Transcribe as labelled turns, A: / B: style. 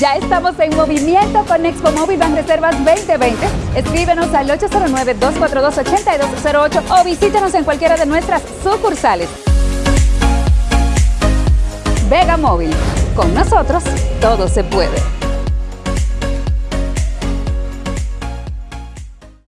A: Ya estamos en movimiento con Expo Móvil Reservas 2020. Escríbenos al 809-242-8208 o visítanos en cualquiera de nuestras sucursales. Vega Móvil. Con nosotros todo se puede.